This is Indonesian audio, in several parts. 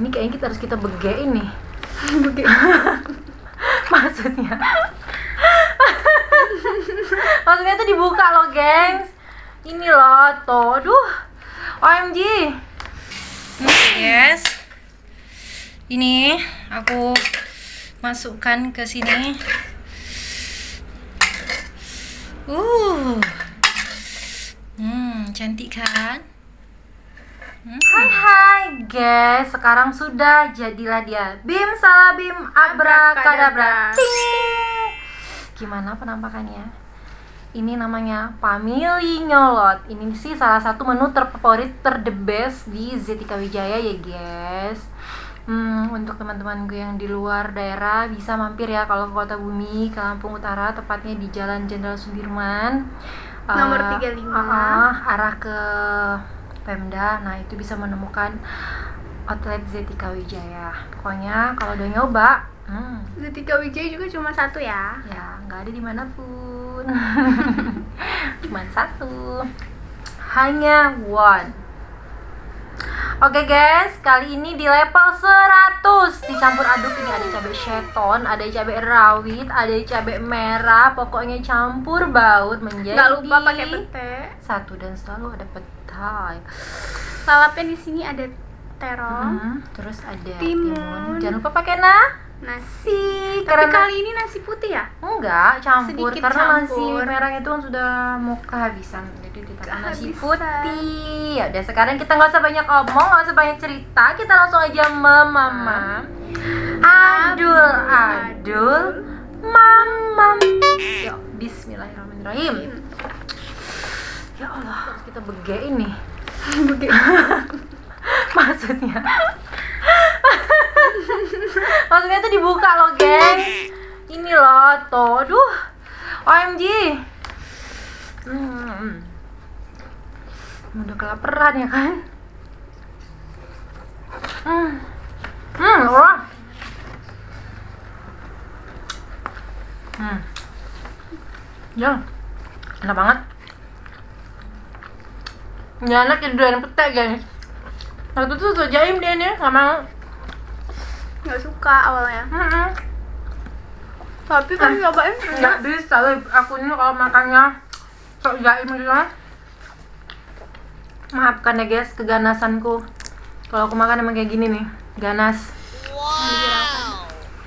Ini kayaknya kita harus kita begein nih. Begitu. Maksudnya. Maksudnya tuh dibuka loh, gengs. Ini loh, tuh. Aduh. OMG. Yes. Ini aku masukkan ke sini. Uh. Hmm, cantik kan? Hai hai guys, sekarang sudah jadilah dia Bim salah bim abrakadabra. Ting. Gimana penampakannya? Ini namanya Family Nyolot. Ini sih salah satu menu terfavorit ter the best di Zetika Wijaya ya guys. Hmm, untuk teman-temanku yang di luar daerah bisa mampir ya kalau ke Kota Bumi, ke Lampung Utara, tepatnya di Jalan Jenderal Sudirman. Nomor Eh, 35. ah, arah ke Pemda. Nah, itu bisa menemukan outlet Zetika Wijaya. Pokoknya kalau udah nyoba, hmm, Zetika Wijaya juga cuma satu ya. ya nggak ada di mana pun. Cuman satu. Hanya one. Oke guys, kali ini di level 100 Dicampur aduk ini ada cabai sheton, ada cabai rawit, ada cabai merah Pokoknya campur baut menjadi Nggak lupa pakai pete. Satu dan selalu ada petai. Lalapnya di sini ada terong, Hmm, Terus ada Timun. timun. Jangan lupa pakai nasi nasi. Tapi karena kali ini nasi putih ya? Enggak, campur Sedikit karena nasi campur. merah itu kan sudah mau kehabisan. Jadi ditambah nasi putih. Ya udah sekarang kita nggak usah banyak omong, nggak usah banyak cerita, kita langsung aja memamam. Adul, adul, mamam. Yuk, bismillahirrahmanirrahim. Ya Allah, harus kita begein nih. Begitu. Maksudnya Maksudnya tuh dibuka loh, geng. Ini loh, tuh. Aduh. OMG. Hmm. Udah kelaparan ya kan? Hmm. Hmm, wah. Hmm. Ya. Enak banget. Ya anak tiduran pete, guys. Waktu itu tuh jaim dia nih, nggak mau. Nggak suka awalnya. Mm-mm. Tapi kan nyobain Nggak bisa, aku ini kalau makannya sok jaim gitu. Maafkan ya guys, keganasanku. Kalau aku makan emang kayak gini nih, ganas.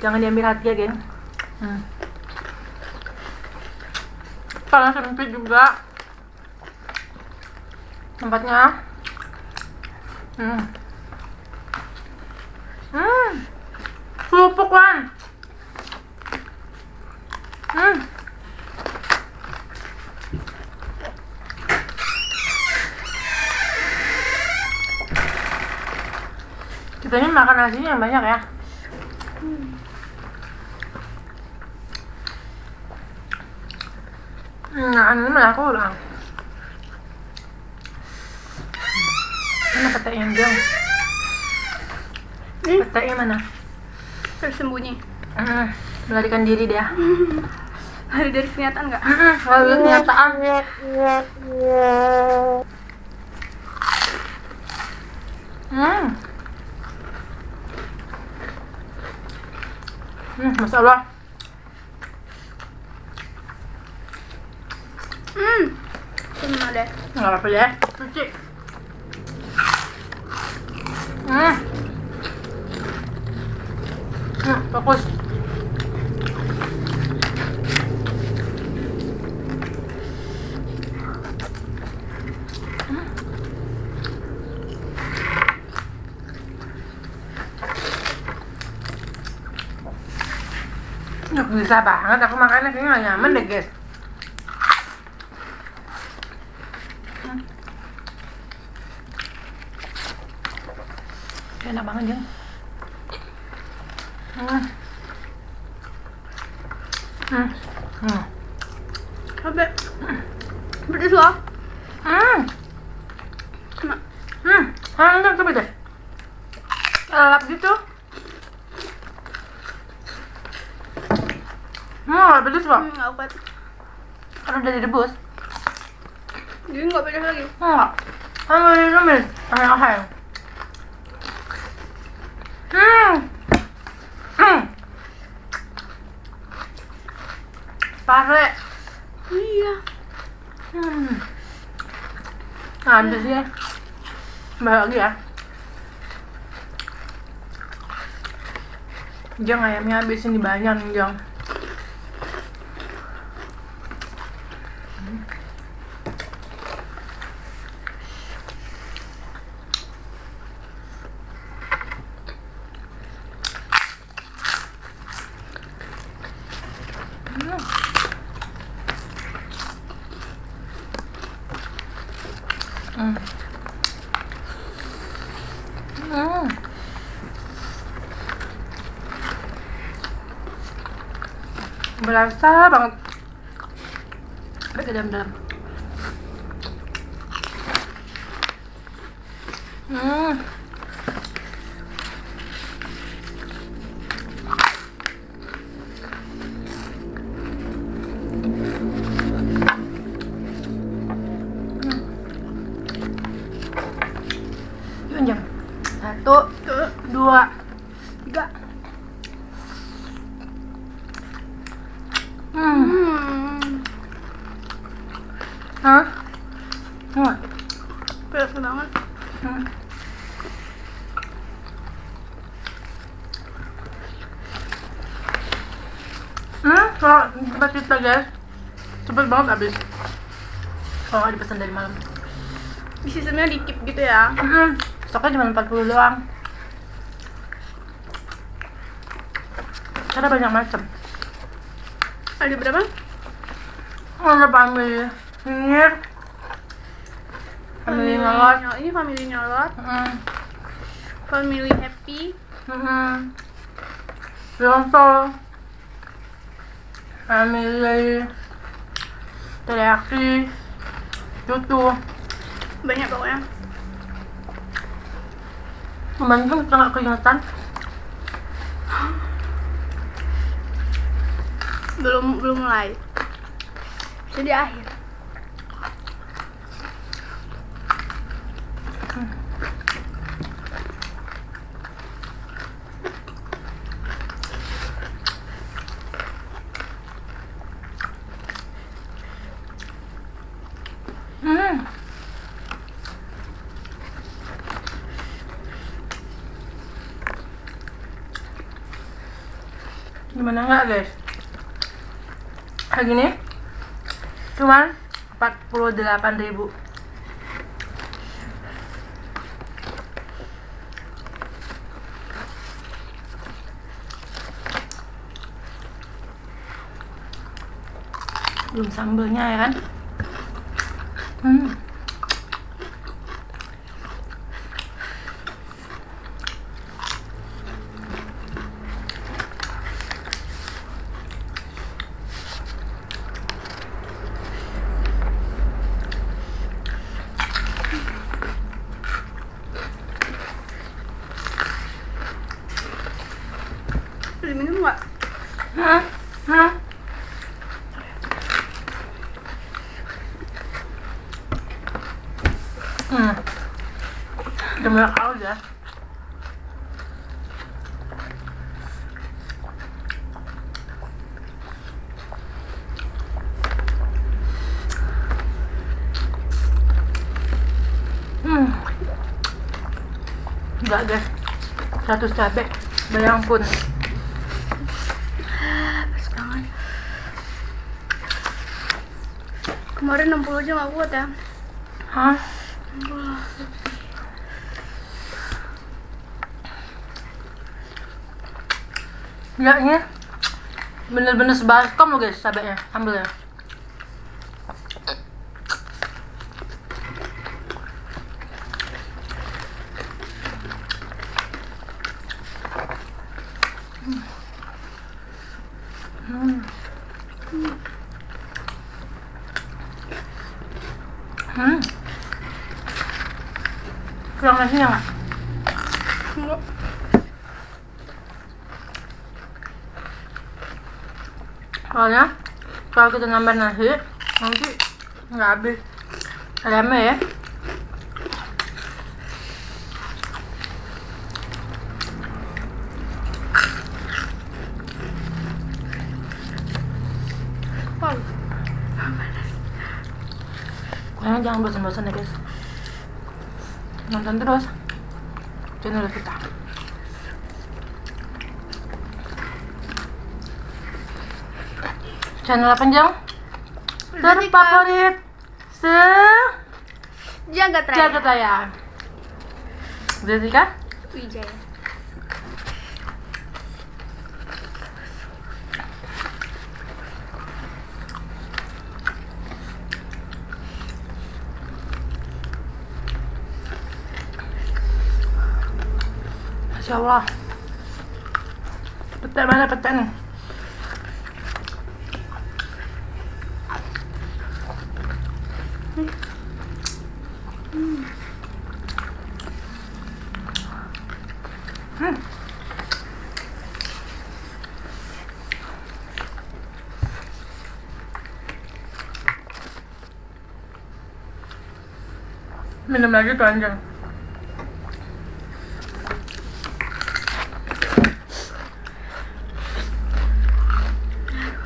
Jangan diambil hati ya, geng. Hmm. Karena sempit juga tempatnya. Hmm. Hmm. Kerupuk kan. Hmm. Kita ini makan nasinya yang banyak ya. Nah, ini malah aku ulang. Mana petai yang jauh? Petai mana? Tersembunyi. Hmm, melarikan diri dia. Hari dari kenyataan nggak? Hmm, lalu kenyataan. Hmm. Hmm, Masya Allah. Hmm. Cuma deh. Nggak apa-apa ya. Cuci. Hmm. Nggak bisa banget aku makannya kayaknya nyaman deh guys. Hmm. Hmm. Hanggang tapi deh. Lelap gitu. Hmm, pedes bang. Hmm, obat. Karena udah direbus. Jadi nggak pedes lagi. Nggak. Kan udah direbus. Ayah ayah. Hmm. Hmm. Pare. Iya. Hmm habis ya. Lagi ya. Jang ayamnya habis ini banyak nih Berasa banget. Sampai ke dalam-dalam. Hmm. Enggak. Pedas banget. Hmm. Hmm, kalau kita guys Cepet banget habis Kalau nggak dipesan dari malam Di sistemnya dikip gitu ya. Hmm, stoknya cuma 40 doang Ada banyak macam Ada berapa? Ada Nyir Family ngelot nyol- Ini family nyolot, Hmm, family happy. hmm Yonto Family. Teriyaki Cucu Banyak pokoknya. Membantu kita nggak keringetan Belum belum mulai. Jadi akhir. Hmm. Gimana nggak guys? Kayak gini cuman 48.000 belum sambelnya ya kan hmm. Udah minum nggak? Hmm. Hmm. Hmm. Udah banyak haus ya. Hmm. Enggak guys. 100 cabe. Bayang pun. Kemarin 60 aja nggak kuat ya. Hah? Ya ini bener-bener sebaskom loh guys cabenya ambil ya kita nambah nasi nanti nggak habis. Lemnya ya. Kalian jangan bosan-bosan ya guys. Nonton terus channel kita. Channel apa Jang? Terfavorit se Jagat Raya. jagat raya. Jessica? Wijaya. Masya Allah. Petek mana petek nih? Minum lagi tuh anjing.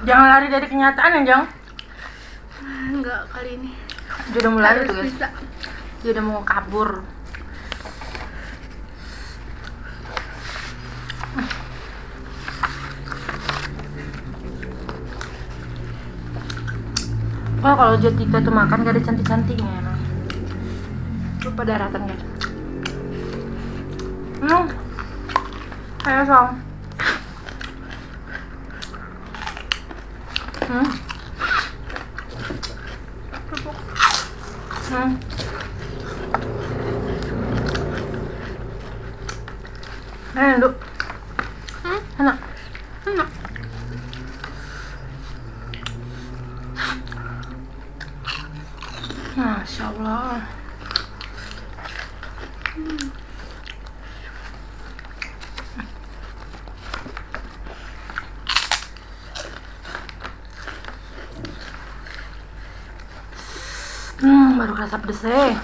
Jangan lari dari kenyataan anjing. Enggak kali ini. Dia udah mulai Harus tuh guys. bisa. Dia udah mau kabur. Oh kalau Jatika tuh makan gak ada cantik-cantiknya emang. Daratan guys. Hmm. Ayo song. Hmm. Kerupuk. Hmm. Eh, Duk. Hmm? Enak. Enak. Masya Allah. Hmm, baru kerasa pedes eh.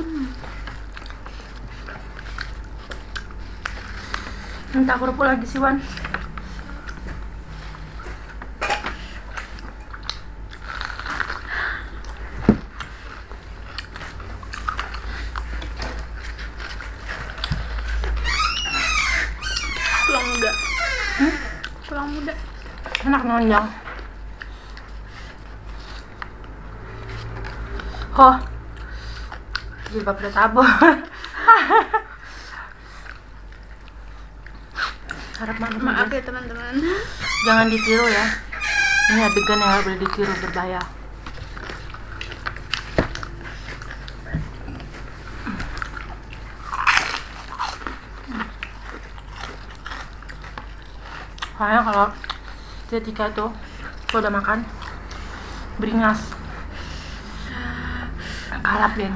Hmm. Minta kerupuk lagi sih Wan Tulang muda. Hmm? Muda. Enak nonjang Oh Jilbab udah tabur Harap Maaf guys. ya teman-teman. Jangan ditiru ya Ini adegan yang boleh ditiru berbahaya Soalnya kalau ketika tuh kalau udah makan beringas. Kalap ya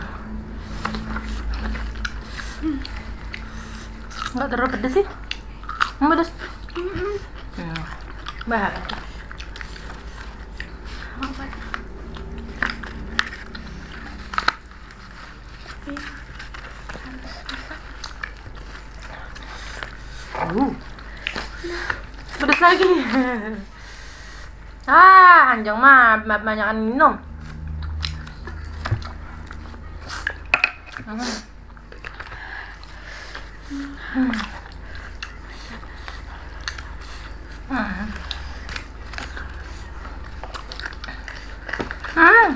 nggak terlalu pedes sih. Pedes. Hmm. bahaya Apa? Iya. Harus bisa. uh. pedes lagi ah anjang mah mah banyakan minum Hmm. Hmm. Hmm. Hmm.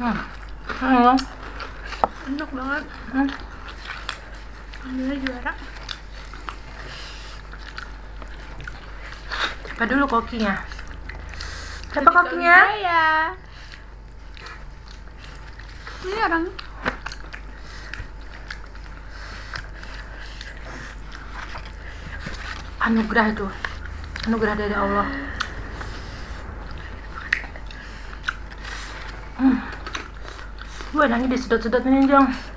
Hmm. Hmm. Enak banget. Hmm. Alhamdulillah juara. Siapa dulu kokinya? Ketika kokinya? Wijaya. Ini orang Anugerah itu. Anugerah dari Allah. Hmm. Gue nanya disedot-sedot ini, Jong.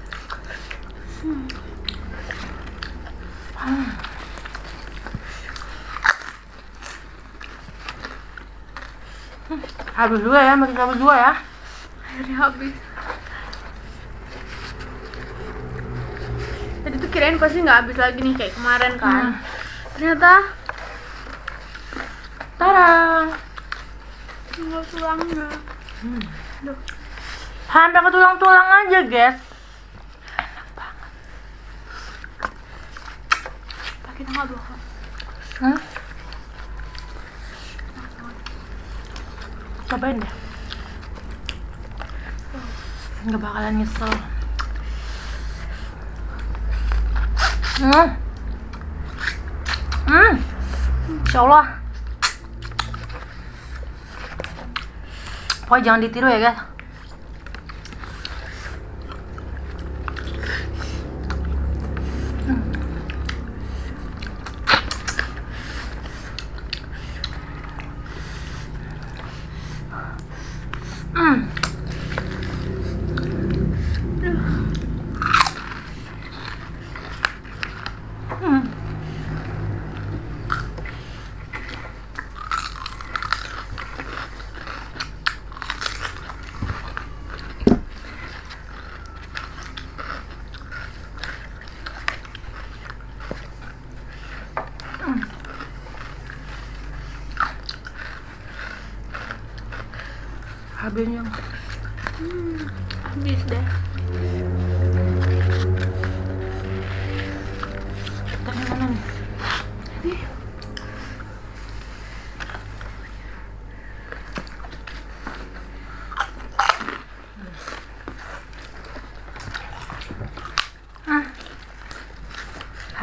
Habis dua ya makin habis dua ya. Akhirnya habis. Tadi tuh kirain pasti nggak habis lagi nih kayak kemarin kan. Hmm. ternyata tarang tinggal tulangnya. Hmm. Sampai ke tulang-tulang aja guys pakai tanggal dua kak hmm? Cobain deh. Nggak bakalan nyesel. Hmm. Hmm. Insya Allah pokoknya jangan ditiru ya guys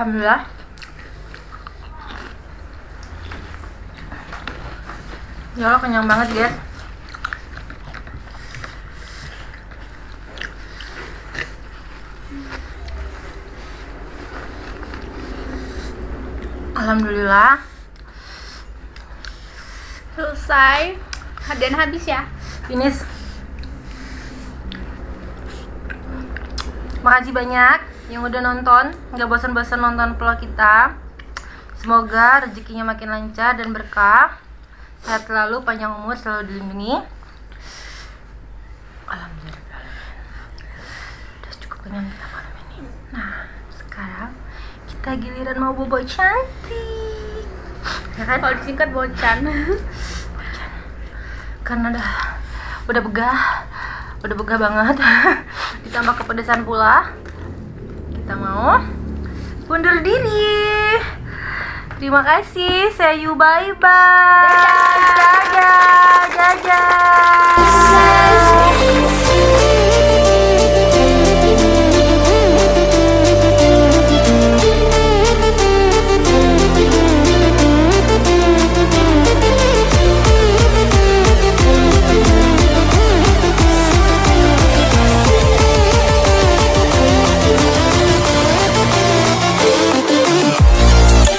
Alhamdulillah. Ya Allah kenyang banget guys. Alhamdulillah. selesai dan habis ya Finish. Makasih banyak yang udah nonton, nggak bosan-bosan nonton vlog kita. Semoga rezekinya makin lancar dan berkah. Sehat selalu, panjang umur, selalu dilindungi. Alhamdulillah. Udah cukup kenyang kita malam ini. Nah, sekarang kita giliran mau bobo cantik. Ya kan? kalau disingkat bocan karena udah udah begah udah begah banget. Ditambah kepedesan pula. Kita mau undur diri. Terima kasih. See you bye bye dadah. Dadah, dadah.